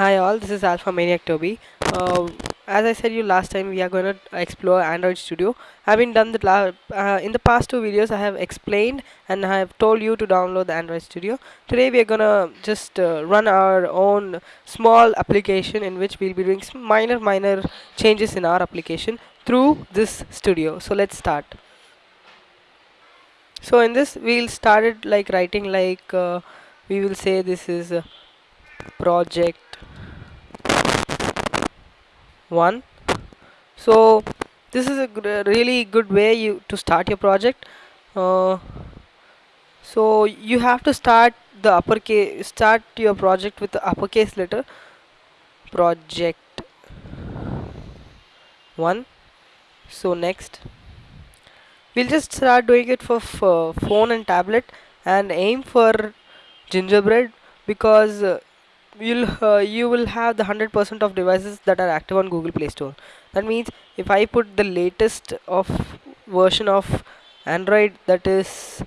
Hi all, this is Alpha Maniac Toby. Uh, as I said you last time, we are going to explore Android Studio. Been done the uh, in the past two videos. I have explained and I have told you to download the Android Studio. Today we are gonna just uh, run our own small application in which we'll be doing some minor minor changes in our application through this studio. So let's start. So in this we'll start it like writing like uh, we will say this is project 1 so this is a really good way you to start your project. Uh, so you have to start the uppercase start your project with the uppercase letter. Project. 1 so next. We'll just start doing it for phone and tablet and aim for gingerbread because uh, you'll uh, you will have the 100% of devices that are active on Google Play Store. That means if I put the latest of version of Android that is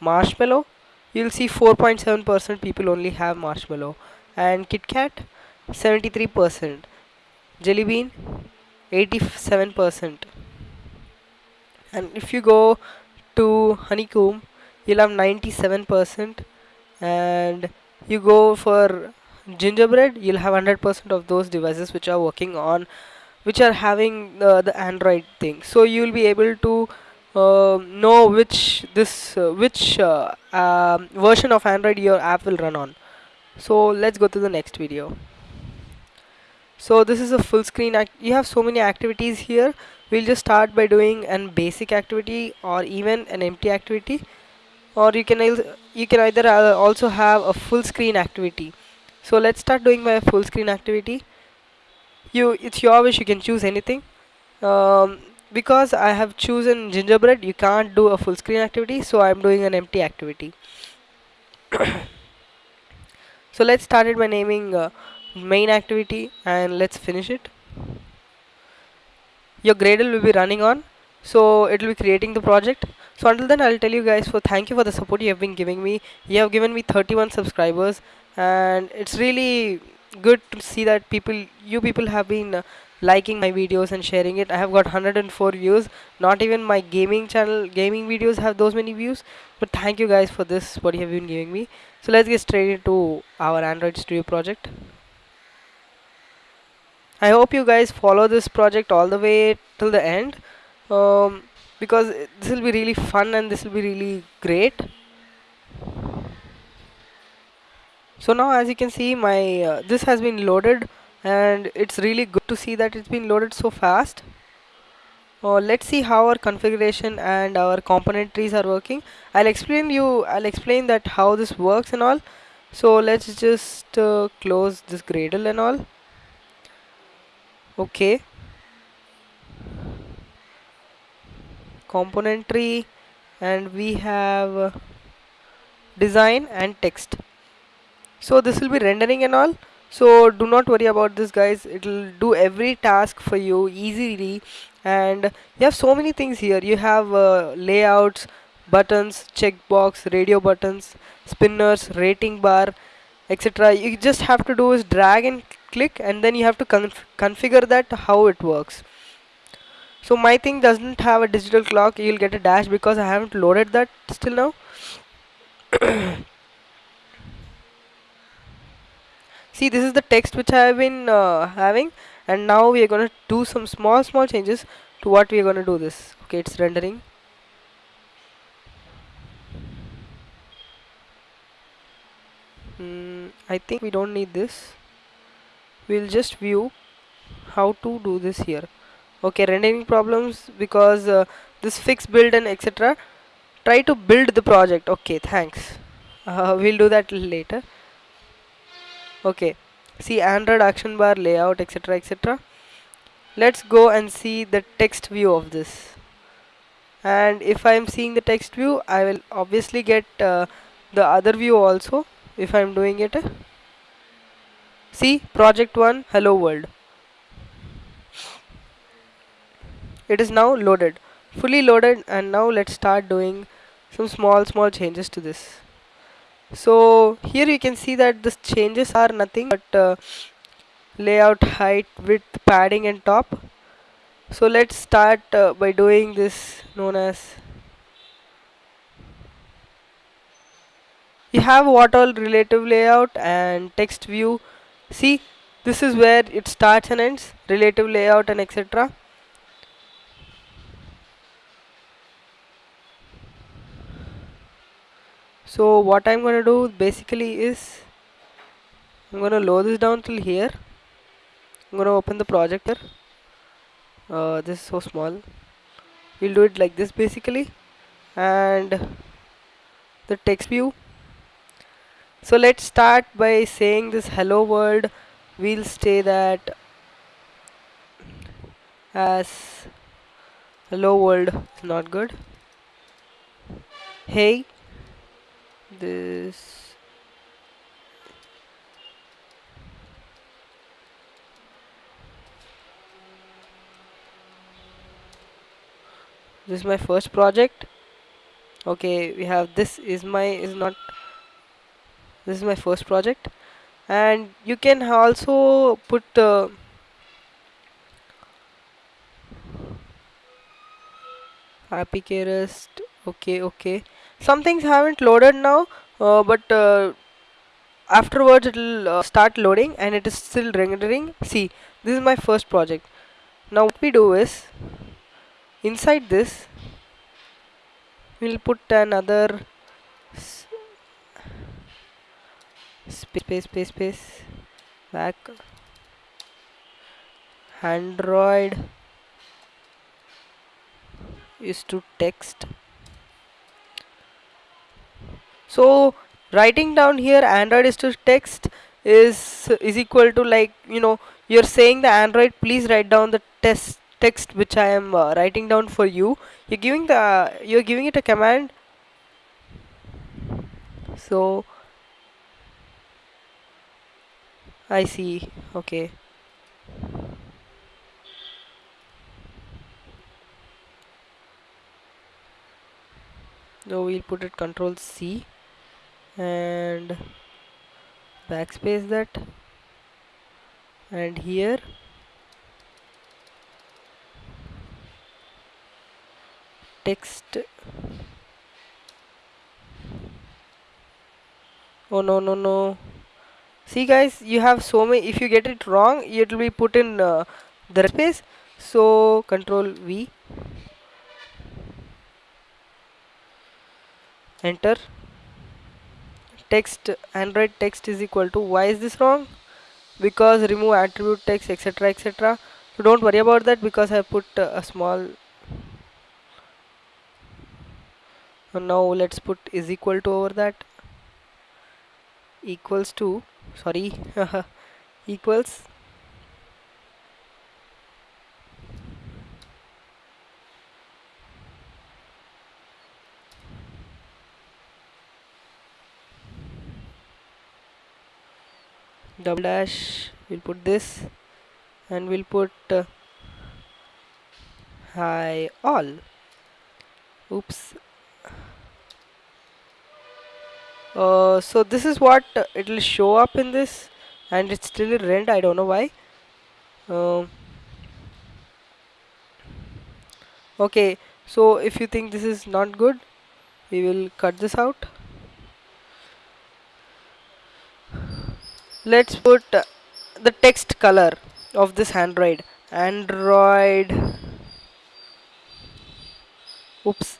Marshmallow, you'll see 4.7% people only have Marshmallow. And KitKat 73%, Jelly Bean 87%, and if you go to Honeycomb, you'll have 97%, and you go for gingerbread you'll have 100% of those devices which are working on which are having uh, the android thing. So you'll be able to uh, know which this uh, which uh, um, version of android your app will run on. So let's go to the next video. So this is a full screen you have so many activities here. We'll just start by doing an basic activity or even an empty activity. Or you can you can either uh, also have a full screen activity so let's start doing my full screen activity. You it's your wish you can choose anything. Um, because I have chosen gingerbread you can't do a full screen activity so I'm doing an empty activity. So let's start it by naming uh, main activity and let's finish it. Your gradle will be running on so it will be creating the project. So until then i'll tell you guys for thank you for the support you have been giving me. You have given me 31 subscribers and it's really good to see that people you people have been uh, liking my videos and sharing it. I have got 104 views. Not even my gaming channel gaming videos have those many views. But thank you guys for this what you have been giving me. So let's get straight into our android studio project. I hope you guys follow this project all the way till the end. Um, because this will be really fun and this will be really great. So now as you can see my uh, this has been loaded and it's really good to see that it's been loaded so fast. Uh, let's see how our configuration and our component trees are working. I'll explain you I'll explain that how this works and all. So let's just uh, close this Gradle and all. Okay. component tree and we have uh, design and text so this will be rendering and all. So do not worry about this guys. It will do every task for you easily. And you have so many things here. You have uh, layouts buttons checkbox radio buttons spinners rating bar etc you just have to do is drag and click and then you have to conf- configure that how it works. So my thing doesn't have a digital clock. You'll get a dash because I haven't loaded that still now. See, this is the text which I have been uh, having, and now we are gonna do some small, small changes to what we are gonna do this. Okay, it's rendering. Mm, I think we don't need this. We'll just view how to do this here. Okay, rendering problems because uh, this fix build and etc. Try to build the project. Okay, thanks. Uh, we'll do that later. Okay, see Android action bar layout etc etc. Let's go and see the text view of this. And if I am seeing the text view, I will obviously get uh, the other view also if I am doing it. See project 1 hello world. It is now loaded, fully loaded and now let's start doing some small small changes to this. So here you can see that the changes are nothing but uh, layout height width padding and top. So let's start uh, by doing this known as you have what all relative layout and text view. See this is where it starts and ends relative layout and etc so what I'm gonna do basically is I'm gonna lower this down till here. I'm gonna open the projector. Uh, this is so small. We'll do it like this basically. And the text view. So let's start by saying this hello world we'll say that as hello world is not good. Hey this. This is my first project. Okay we have this is my is not this is my first project. And you can also put uh, apk rest okay okay some things haven't loaded now uh, but uh, afterwards it will uh, start loading and it is still rendering. See this is my first project. Now what we do is inside this we'll put another space space space space back android is to text so writing down here android is to text is is equal to like you know you're saying the android please write down the test text which i am uh, writing down for you. You're giving the you're giving it a command. So i see. Okay. So we'll put it control C and backspace that and here text. Oh no no no. See guys you have so many if you get it wrong it will be put in uh, the space. So control V. Enter text android text is equal to why is this wrong? Because remove attribute text etc etc so don't worry about that because I put uh, a small now let's put is equal to over that. Equals to sorry equals double dash. We'll put this and we'll put uh, hi all. Oops. Uh, so this is what uh, it will show up in this and it's still in rent. I don't know why. Um, okay. So if you think this is not good we will cut this out let's put the text color of this android. Android. Oops.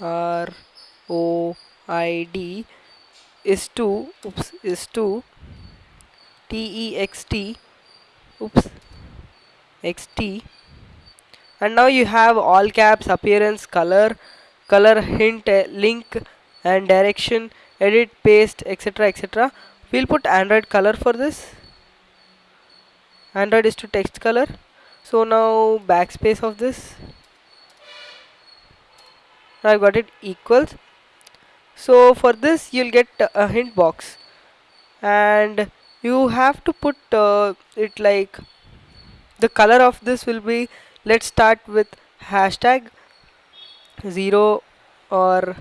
R o i d is to oops is to t e x t. Oops. X t. And now you have all caps appearance color color hint link and direction edit paste etc etc we'll put android color for this. Android is to text color. So now backspace of this. I've got it equals. So for this you'll get a hint box. And you have to put uh, it like the color of this will be let's start with hashtag 0 or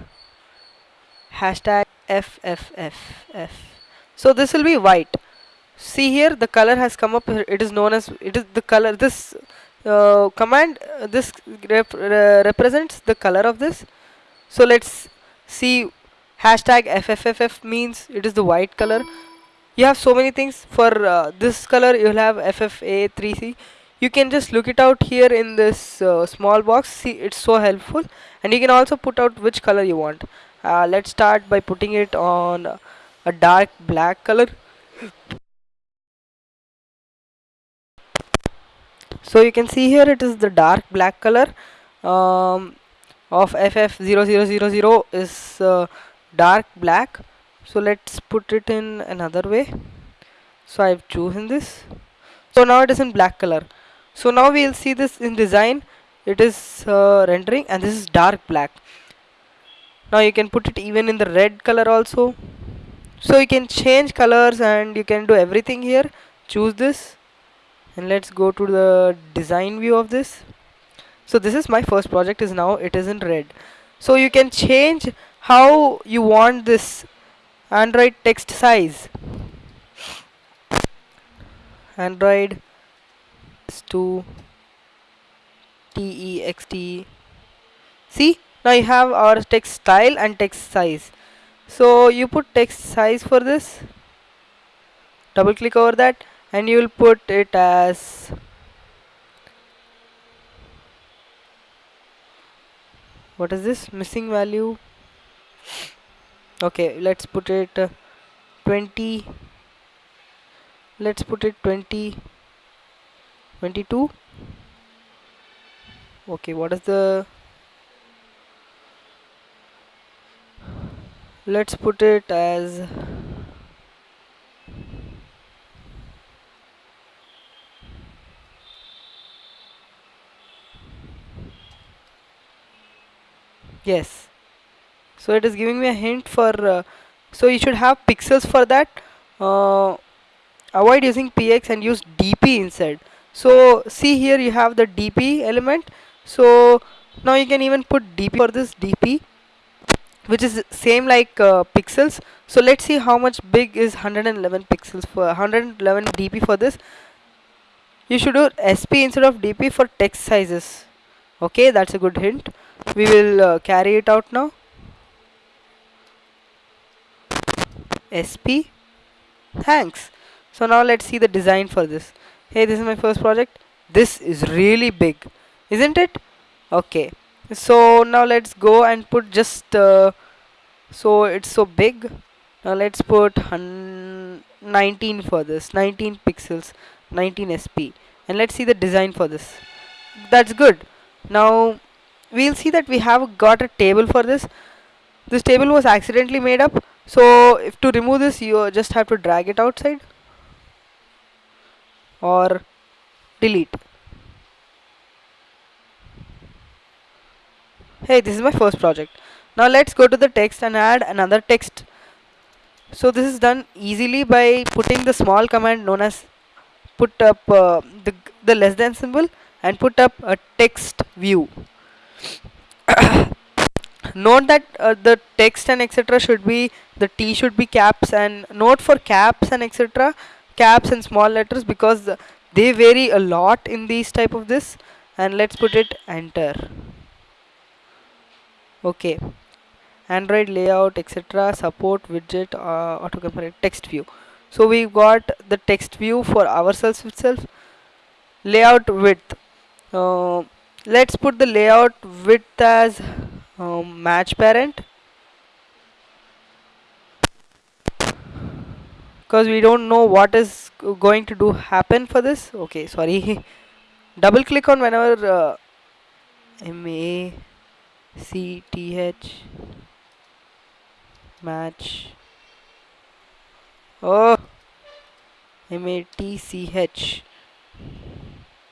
hashtag FFFF so this will be white. See here the color has come up. It is known as it is the color this uh, command uh, this rep represents the color of this. So let's see hashtag FFFF means it is the white color. You have so many things for uh, this color you'll have FFA3C you can just look it out here in this uh, small box. See it's so helpful. And you can also put out which color you want. Uh, let's start by putting it on a dark black color. So you can see here it is the dark black color. Um, of FF0000 is uh, dark black. So let's put it in another way. So I've chosen this. So now it is in black color. So now we'll see this in design. It is uh, rendering and this is dark black. Now you can put it even in the red color also so you can change colors and you can do everything here. Choose this and let's go to the design view of this. So this is my first project is now it is in red. So you can change how you want this android text size. Android to text see now you have our text style and text size so you put text size for this. Double click over that and you will put it as what is this? Missing value. Okay let's put it uh, 20 let's put it 20 22 okay what is the let's put it as yes. So it is giving me a hint for uh, so you should have pixels for that. Uh, avoid using px and use dp instead. So see here you have the dp element. So now you can even put dp for this dp which is same like uh, pixels. So let's see how much big is 111 pixels for 111 dp for this. You should do sp instead of dp for text sizes. Okay that's a good hint. We will uh, carry it out now. Sp thanks. So now let's see the design for this. Hey this is my first project. This is really big isn't it? Okay so now let's go and put just uh, so it's so big. Now let's put 19 for this 19 pixels 19 sp and let's see the design for this. That's good. Now we'll see that we have got a table for this. This table was accidentally made up. So if to remove this you just have to drag it outside or delete hey this is my first project. Now let's go to the text and add another text. So this is done easily by putting the small command known as put up uh, the, the less than symbol and put up a text view. Note that uh, the text and etc should be the t should be caps and note for caps and etc caps and small letters because they vary a lot in these type of this. And let's put it enter okay. Android layout etc support widget uh, autocomplete text view. So we've got the text view for ourselves itself layout width. Uh, let's put the layout width as um, match parent. Because we don't know what is going to do happen for this. Okay sorry. Double click on whenever uh, M A C T H. Match. Oh. M A T C H.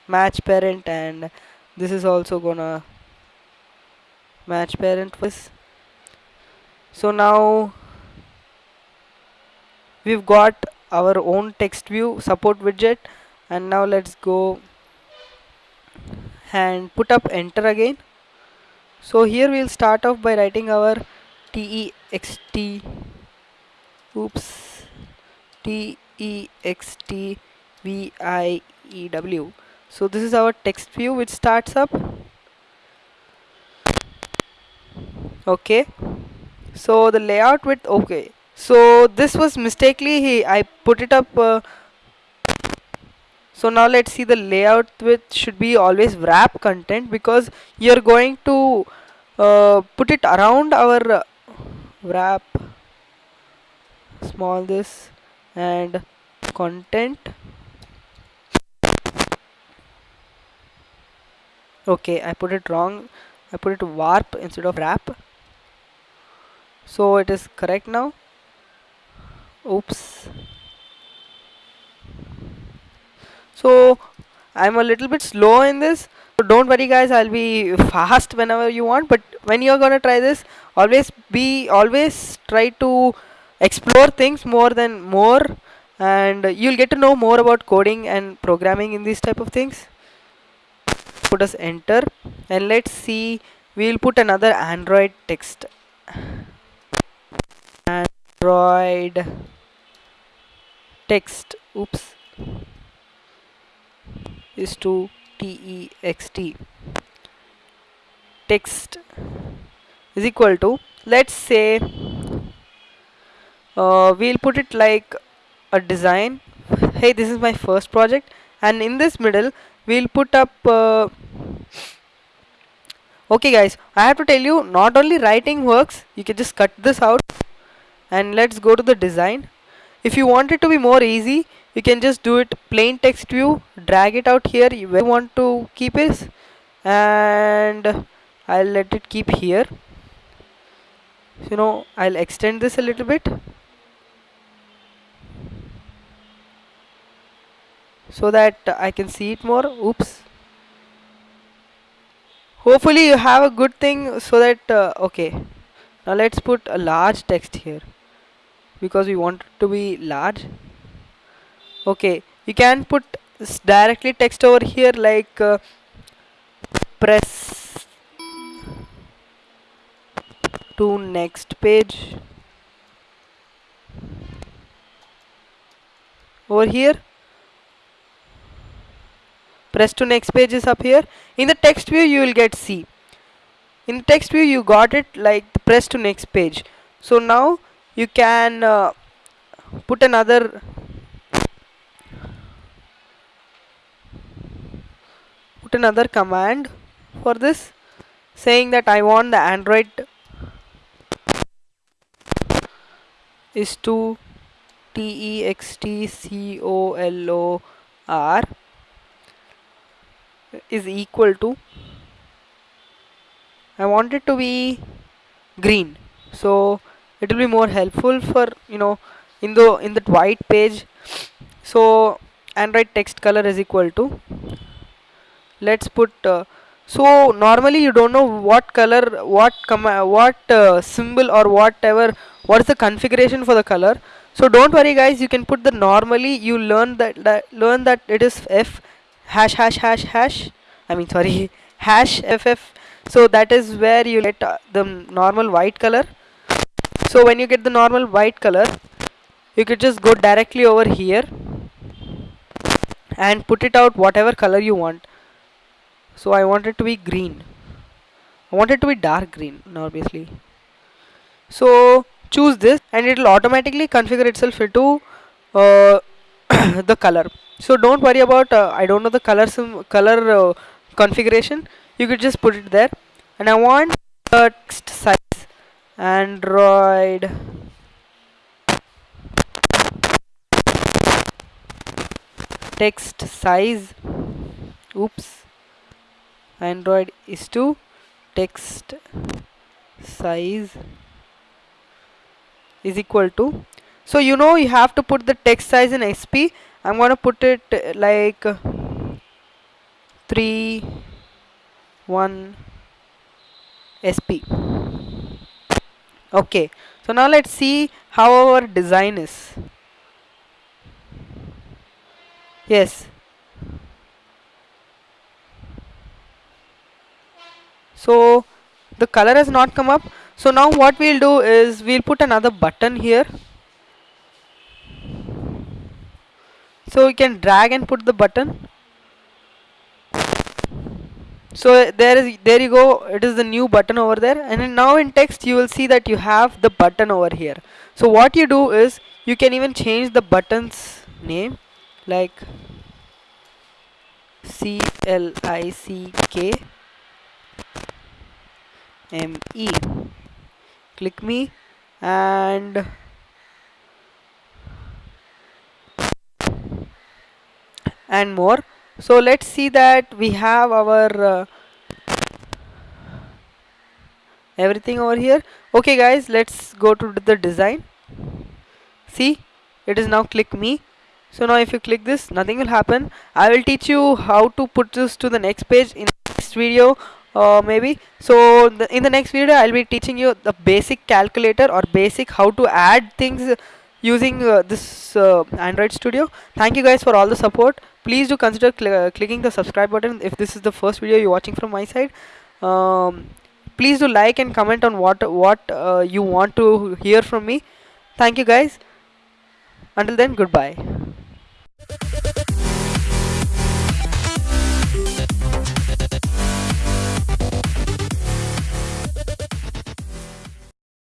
Match parent and this is also gonna match parent this so now we've got our own text view support widget and now let's go and put up enter again so here we'll start off by writing our text oops. Text E X T V I E W. So this is our text view which starts up. Okay. So the layout with okay. So this was mistakenly he I put it up uh, so now let's see the layout which should be always wrap content because you're going to uh, put it around our uh, wrap small this and content. Okay I put it wrong. I put it warp instead of wrap. So it is correct now. Oops so I'm a little bit slow in this. So don't worry guys. I'll be fast whenever you want. But when you're gonna try this always be always try to explore things more than more. And you'll get to know more about coding and programming in these type of things. Put us enter and let's see. We'll put another android text. Android text. Oops is to text text is equal to let's say uh, we'll put it like a design. Hey this is my first project. And in this middle we'll put up uh, okay guys I have to tell you not only writing works you can just cut this out and let's go to the design. If you want it to be more easy you can just do it plain text view drag it out here where you want to keep it and I'll let it keep here. You know I'll extend this a little bit so that I can see it more. Oops. Hopefully you have a good thing so that uh, okay. Now let's put a large text here because we want it to be large okay you can put directly text over here like uh, press to next page. Over here. Press to next page is up here. In the text view you will get C. In text view you got it like press to next page. So now you can uh, put another another command for this saying that I want the Android is to T E X T C O L O R is equal to I want it to be green. So it will be more helpful for you know in the in that white page. So android text color is equal to let's put uh, so normally you don't know what color what what uh, symbol or whatever what is the configuration for the color. So don't worry guys you can put the normally you learn that, that learn that it is f hash hash hash hash. I mean sorry hash ff so that is where you get uh, the normal white color. So when you get the normal white color you could just go directly over here and put it out whatever color you want so I want it to be green. I want it to be dark green obviously. So choose this and it will automatically configure itself into uh, the color. So don't worry about uh, I don't know the color color uh, configuration. You could just put it there. And I want text size Android. Text size. Oops Android is to text size is equal to. So you know you have to put the text size in SP I'm gonna put it uh, like uh, 3 1 SP okay. So now let's see how our design is. Yes so the color has not come up. So now what we'll do is we'll put another button here. So you can drag and put the button. So there is there you go. It is the new button over there. And now in text you will see that you have the button over here. So what you do is you can even change the button's name like C L I C K M E. Click me and and more. So let's see that we have our uh, everything over here. Okay guys let's go to the design. See it is now click me. So now if you click this nothing will happen. I will teach you how to put this to the next page in the next video uh, maybe. So the, in the next video I'll be teaching you the basic calculator or basic how to add things using uh, this uh, Android Studio. Thank you guys for all the support. Please do consider cl uh, clicking the subscribe button if this is the first video you're watching from my side. Um, please do like and comment on what what uh, you want to hear from me. Thank you guys. Until then goodbye